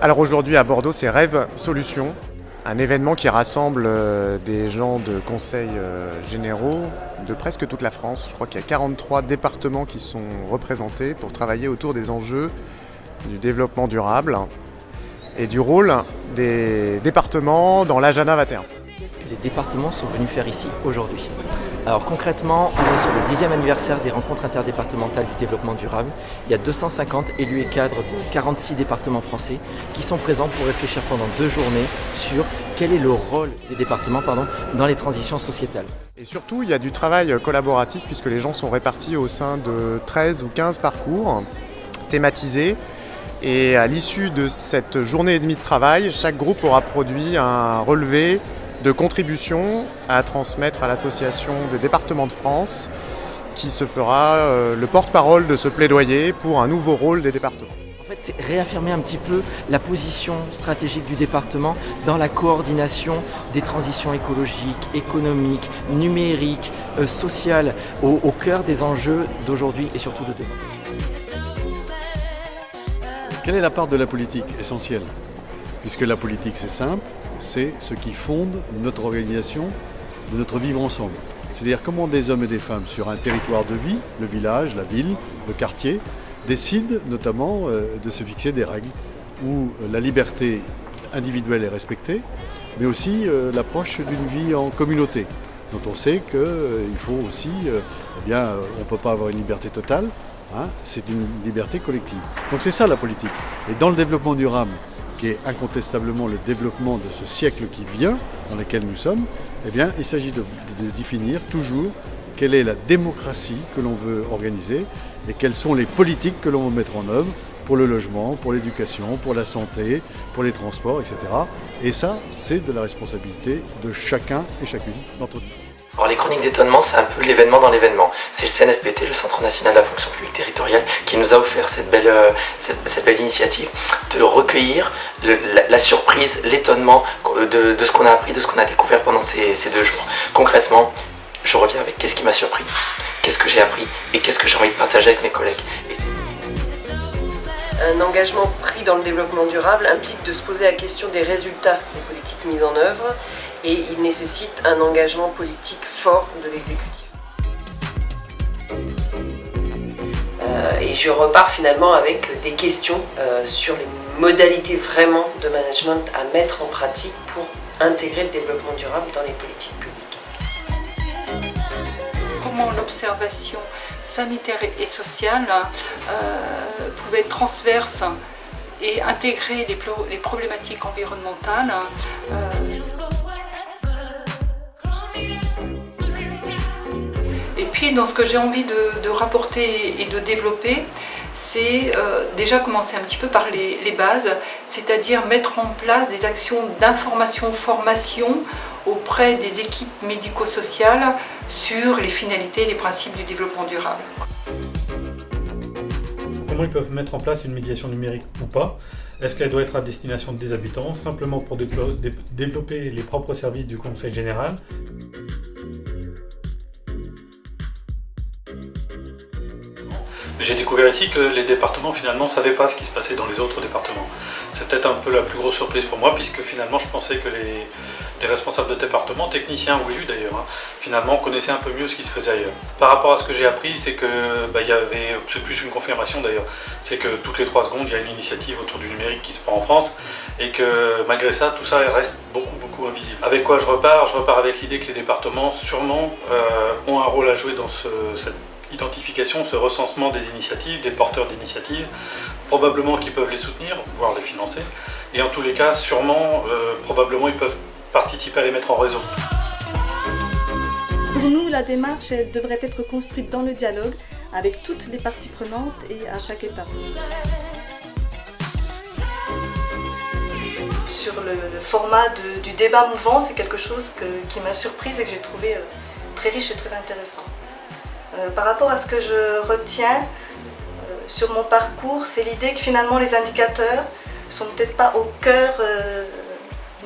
Alors aujourd'hui à Bordeaux, c'est Rêve Solutions, un événement qui rassemble euh, des gens de conseils euh, généraux de presque toute la France. Je crois qu'il y a 43 départements qui sont représentés pour travailler autour des enjeux du développement durable et du rôle des départements dans l'Agenda 21. Qu'est-ce que les départements sont venus faire ici aujourd'hui? Alors concrètement, on est sur le 10e anniversaire des rencontres interdépartementales du développement durable. Il y a 250 élus et cadres de 46 départements français qui sont présents pour réfléchir pendant deux journées sur quel est le rôle des départements dans les transitions sociétales. Et surtout, il y a du travail collaboratif puisque les gens sont répartis au sein de 13 ou 15 parcours thématisés. Et à l'issue de cette journée et demie de travail, chaque groupe aura produit un relevé de contributions à transmettre à l'association des départements de France qui se fera euh, le porte-parole de ce plaidoyer pour un nouveau rôle des départements. En fait, c'est réaffirmer un petit peu la position stratégique du département dans la coordination des transitions écologiques, économiques, numériques, euh, sociales, au, au cœur des enjeux d'aujourd'hui et surtout de demain. Quelle est la part de la politique essentielle? Puisque la politique, c'est simple, c'est ce qui fonde notre organisation, de notre vivre ensemble. C'est-à-dire comment des hommes et des femmes sur un territoire de vie, le village, la ville, le quartier, décident notamment euh, de se fixer des règles où euh, la liberté individuelle est respectée, mais aussi euh, l'approche d'une vie en communauté, dont on sait qu'il faut aussi, eh bien, on ne peut pas avoir une liberté totale, hein, c'est une liberté collective. Donc c'est ça la politique. Et dans le développement durable, qui est incontestablement le développement de ce siècle qui vient, dans lequel nous sommes, eh bien, il s'agit de, de définir toujours quelle est la démocratie que l'on veut organiser et quelles sont les politiques que l'on veut mettre en œuvre pour le logement, pour l'éducation, pour la santé, pour les transports, etc. Et ça, c'est de la responsabilité de chacun et chacune d'entre nous. Alors les chroniques d'étonnement, c'est un peu l'événement dans l'événement. C'est le CNFPT, le Centre National de la Fonction Publique Territoriale, qui nous a offert cette belle, euh, cette, belle initiative de recueillir la, surprise, l'étonnement de, de, ce qu'on a appris, de ce qu'on a découvert pendant ces, deux jours. Concrètement, je reviens avec qu'est-ce qui m'a surpris, qu'est-ce que j'ai appris et qu'est-ce que j'ai envie de partager avec mes collègues. Un engagement pris dans le développement durable implique de se poser la question des résultats des politiques mises en œuvre et il nécessite un engagement politique fort de l'exécutif. Euh, et je repars finalement avec des questions euh, sur les modalités vraiment de management à mettre en pratique pour intégrer le développement durable dans les politiques publiques. Comment l'observation sanitaire et sociale euh, pouvait être transverse et intégrer les, problématiques environnementales dans ce que j'ai envie de, rapporter et de développer, c'est euh, déjà commencer un petit peu par les, les bases, c'est-à-dire mettre en place des actions d'information, formation auprès des équipes médico-sociales sur les finalités et les principes du développement durable. Comment ils peuvent mettre en place une médiation numérique ou pas? Est-ce qu'elle doit être à destination des habitants, simplement pour développer les propres services du Conseil général? J'ai découvert ici que les départements finalement ne savaient pas ce qui se passait dans les autres départements. C'est peut-être un peu la plus grosse surprise pour moi puisque finalement je pensais que les, les responsables de département, techniciens ou élus d'ailleurs, hein, finalement connaissaient un peu mieux ce qui se faisait ailleurs. Par rapport à ce que j'ai appris, c'est que bah, y avait, c'est plus une confirmation d'ailleurs, c'est que toutes les trois secondes il y a une initiative autour du numérique qui se prend en France et que malgré ça tout ça reste beaucoup beaucoup invisible. Avec quoi je repars? Je repars avec l'idée que les départements sûrement euh, ont un rôle à jouer dans ce, cette identification, ce recensement des initiatives, des porteurs d'initiatives, probablement qu'ils peuvent les soutenir, voire les financer, et en tous les cas, sûrement, euh, probablement, ils peuvent participer à les mettre en réseau. Pour nous, la démarche devrait être construite dans le dialogue avec toutes les parties prenantes et à chaque étape. Sur le, le format de, du débat mouvant, c'est quelque chose que, qui m'a surprise et que j'ai trouvé euh, très riche et très intéressant. Euh, par rapport à ce que je retiens euh, sur mon parcours, c'est l'idée que finalement les indicateurs sont peut-être pas au cœur euh,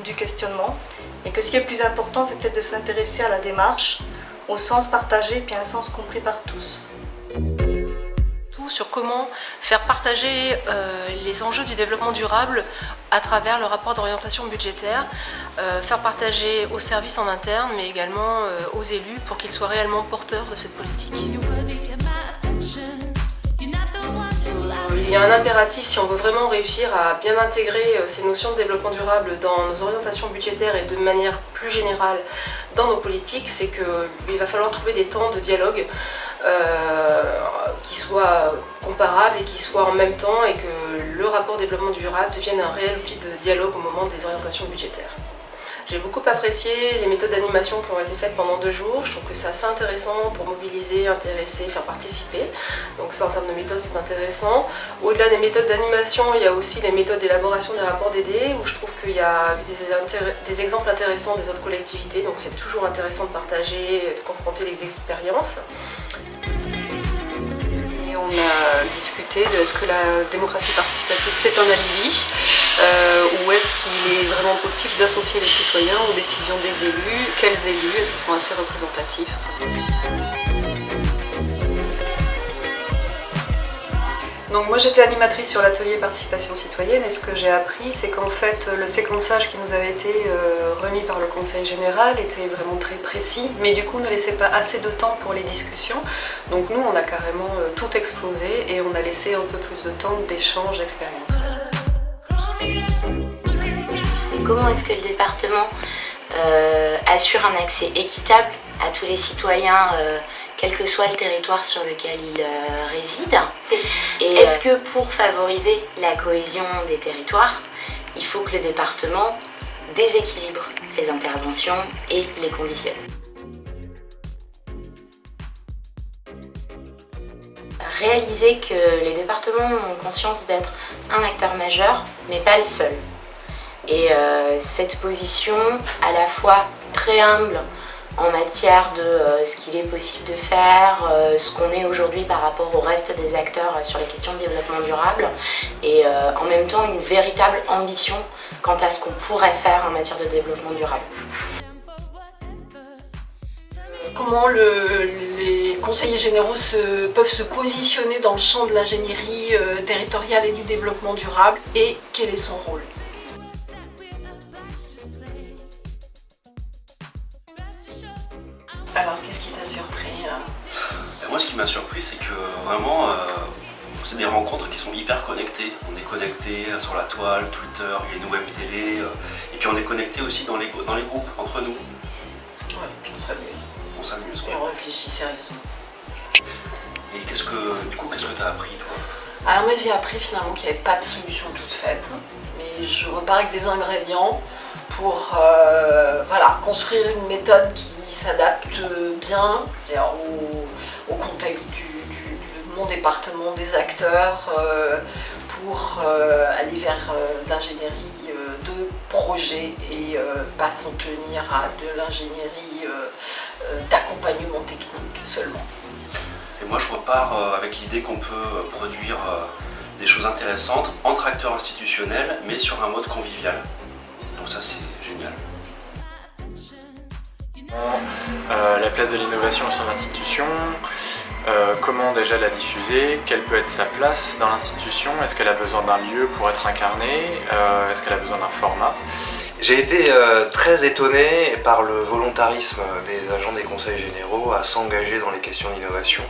du questionnement et que ce qui est plus important, c'est peut-être de s'intéresser à la démarche, au sens partagé puis à un sens compris par tous. Sur comment faire partager euh, les enjeux du développement durable à travers le rapport d'orientation budgétaire, euh, faire partager aux services en interne, mais également aux élus pour qu'ils soient réellement porteurs de cette politique. Il y a un impératif si on veut vraiment réussir à bien intégrer ces notions de développement durable dans nos orientations budgétaires et de manière plus générale dans nos politiques, c'est qu'il va falloir trouver des temps de dialogue euh, qui soient comparables et qui soient en même temps et que le rapport développement durable devienne un réel outil de dialogue au moment des orientations budgétaires. J'ai beaucoup apprécié les méthodes d'animation qui ont été faites pendant deux jours. Je trouve que c'est assez intéressant pour mobiliser, intéresser, faire participer. Donc ça en termes de méthode c'est intéressant. Au-delà des méthodes d'animation, il y a aussi les méthodes d'élaboration des rapports DD où je trouve qu'il y a des, des exemples intéressants des autres collectivités. Donc c'est toujours intéressant de partager, de confronter les expériences on a discuté de est-ce que la démocratie participative c'est un alibi euh, ou est-ce qu'il est vraiment possible d'associer les citoyens aux décisions des élus, quels élus, est-ce qu'ils sont assez représentatifs? Donc moi j'étais animatrice sur l'atelier participation citoyenne et ce que j'ai appris c'est qu'en fait le séquençage qui nous avait été euh, remis par le conseil général était vraiment très précis mais du coup ne laissait pas assez de temps pour les discussions. Donc nous on a carrément euh, tout explosé et on a laissé un peu plus de temps d'échange d'expérience. Comment est-ce que le département euh, assure un accès équitable à tous les citoyens quel que soit le territoire sur lequel il euh, réside. Est-ce que pour favoriser la cohésion des territoires, il faut que le département déséquilibre ses interventions et les conditionne? Réaliser que les départements ont conscience d'être un acteur majeur, mais pas le seul. Et euh, cette position, à la fois très humble, en matière de euh, ce qu'il est possible de faire, euh, ce qu'on est aujourd'hui par rapport au reste des acteurs euh, sur les questions de développement durable et en même temps une véritable ambition quant à ce qu'on pourrait faire en matière de développement durable. Comment les conseillers généraux peuvent se positionner dans le champ de l'ingénierie territoriale et du développement durable et quel est son rôle? C'est que vraiment, euh, c'est des rencontres qui sont hyper connectées. On est connecté sur la toile, Twitter, il y a une web télé, euh, et puis on est connecté aussi dans les, dans les groupes, entre nous. Ouais, on s'amuse. On s'amuse, Et on réfléchit sérieusement. Et qu'est-ce que, du coup, qu'est-ce que t'as appris, toi? Alors moi, j'ai appris finalement qu'il n'y avait pas de solution toute faite, mais je repars avec des ingrédients pour euh, voilà, construire une méthode qui s'adapte bien au, contexte du, mon département, des acteurs, euh, pour euh, aller vers l'ingénierie de projet et pas s'en tenir à de l'ingénierie d'accompagnement technique seulement. Et moi je repars avec l'idée qu'on peut produire des choses intéressantes entre acteurs institutionnels mais sur un mode convivial ça c'est génial. Euh, la place de l'innovation au sein de l'institution, euh, comment déjà la diffuser, quelle peut être sa place dans l'institution, est-ce qu'elle a besoin d'un lieu pour être incarnée, euh, est-ce qu'elle a besoin d'un format? J'ai été très étonné par le volontarisme des agents des conseils généraux à s'engager dans les questions d'innovation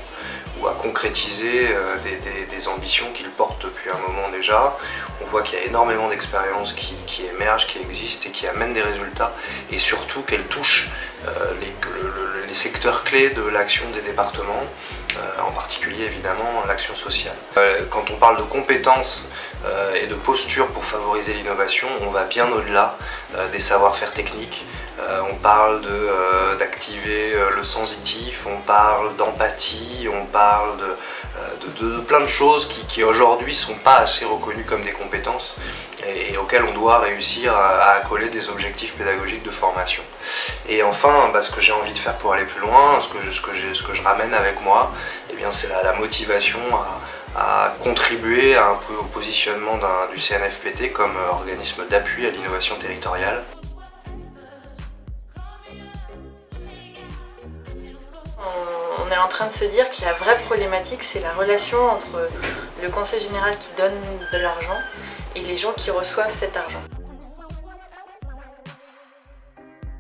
ou à concrétiser des, ambitions qu'ils portent depuis un moment déjà. On voit qu'il y a énormément d'expériences qui, qui, émergent, qui existent et qui amènent des résultats et surtout qu'elles touchent les, les, secteurs clés de l'action des départements, en particulier évidemment l'action sociale. quand on parle de compétences et de posture pour favoriser l'innovation, on va bien au-delà des savoir-faire techniques. on parle d'activer le sensitif, on parle d'empathie, on parle de, de, plein de choses qui, qui aujourd'hui sont pas assez reconnues comme des compétences et, auxquelles on doit réussir à, accoler des objectifs pédagogiques de formation. Et enfin, bah, ce que j'ai envie de faire pour aller plus loin, ce que, ce que, ce que je ramène avec moi, eh c'est la, la, motivation à, à, contribuer un peu au positionnement du CNFPT comme organisme d'appui à l'innovation territoriale. En train de se dire que la vraie problématique, c'est la relation entre le conseil général qui donne de l'argent et les gens qui reçoivent cet argent.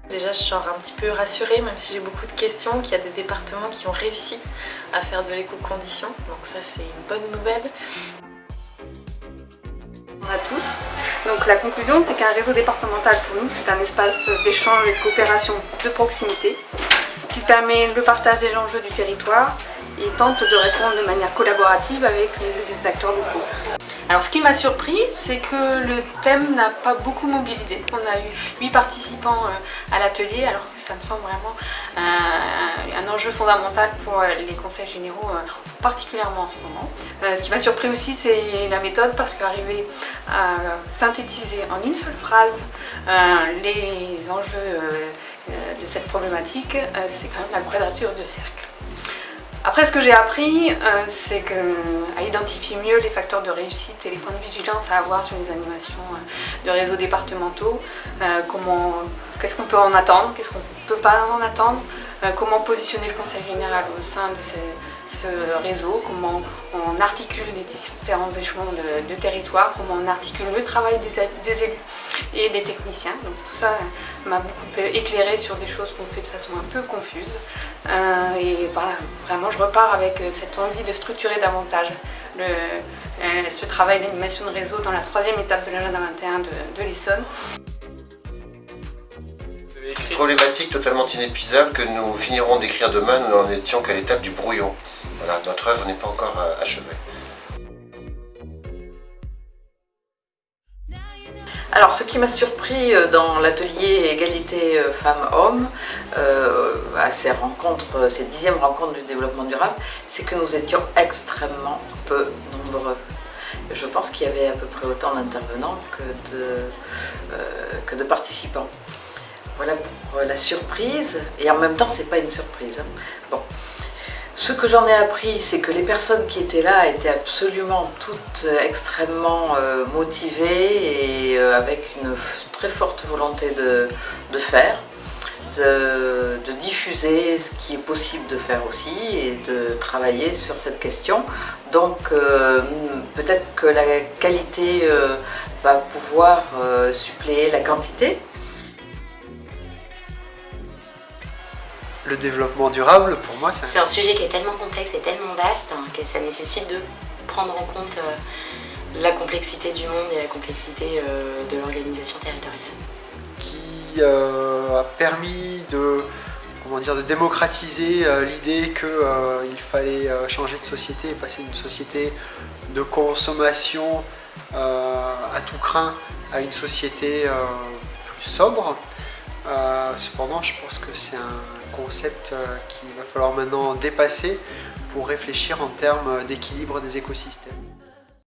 Déjà, je sors un petit peu rassurée, même si j'ai beaucoup de questions, qu'il y a des départements qui ont réussi à faire de l'éco-condition. Donc ça, c'est une bonne nouvelle. On a tous. Donc la conclusion, c'est qu'un réseau départemental, pour nous, c'est un espace d'échange et de coopération de proximité qui permet le partage des enjeux du territoire et tente de répondre de manière collaborative avec les acteurs locaux. Alors ce qui m'a surpris, c'est que le thème n'a pas beaucoup mobilisé. On a eu 8 participants euh, à l'atelier, alors que ça me semble vraiment euh, un enjeu fondamental pour euh, les conseils généraux, particulièrement en ce moment. Ce qui m'a surpris aussi, c'est la méthode, parce qu'arriver à synthétiser en une seule phrase les enjeux de cette problématique, c'est quand même la quadrature de cercle. Après, ce que j'ai appris, euh, c'est qu'à identifier mieux les facteurs de réussite et les points de vigilance à avoir sur les animations euh, de réseaux départementaux, euh, qu'est-ce qu'on peut en attendre, qu'est-ce qu'on peut pas en attendre, comment positionner le conseil général au sein de ce réseau, comment on articule les différents échelons de, territoire, comment on articule le travail des, élus et des techniciens. Donc tout ça m'a beaucoup éclairé sur des choses qu'on fait de façon un peu confuse. Euh, et voilà, vraiment je repars avec euh, cette envie de structurer davantage euh, ce travail d'animation de réseau dans la troisième étape de l'agenda 21 de, de l'Essonne. Problématique totalement inépuisable que nous finirons d'écrire demain, nous n'en étions qu'à l'étape du brouillon. Voilà, notre œuvre n'est pas encore achevée. Alors ce qui m'a surpris euh, dans l'atelier égalité euh, femmes-hommes, euh, à ces rencontres, ces dixièmes rencontres du développement durable, c'est que nous étions extrêmement peu nombreux. Je pense qu'il y avait à peu près autant d'intervenants que de participants. Voilà pour la surprise, et en même temps c'est pas une surprise. Hein. Ce que j'en ai appris, c'est que les personnes qui étaient là étaient absolument toutes extrêmement euh, motivées et euh, avec une très forte volonté de, faire, de, diffuser ce qui est possible de faire aussi et de travailler sur cette question. Donc euh, peut-être que la qualité va pouvoir suppléer la quantité. Le développement durable, pour moi, c'est un... sujet qui est tellement complexe et tellement vaste hein, que ça nécessite de prendre en compte euh, la complexité du monde et la complexité euh, de l'organisation territoriale. Qui euh, a permis de, comment dire, de démocratiser l'idée qu'il fallait changer de société et passer d'une société de consommation à tout craint à une société plus sobre. Cependant, je pense que c'est un concept euh, qu'il va falloir maintenant dépasser pour réfléchir en termes d'équilibre des écosystèmes.